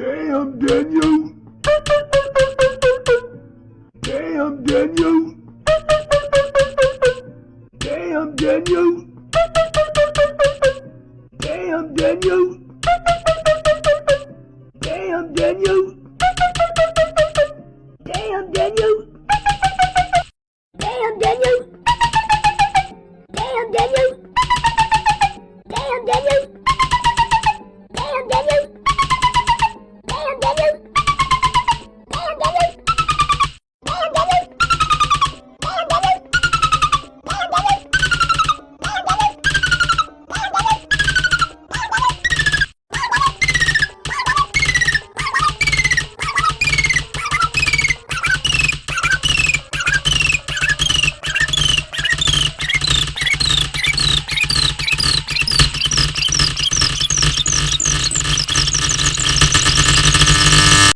Damn, Daniel! Damn, Daniel! Damn, Daniel! Damn, Daniel! Damn, Daniel! Damn, Daniel! Damn, Daniel! Damn, Daniel!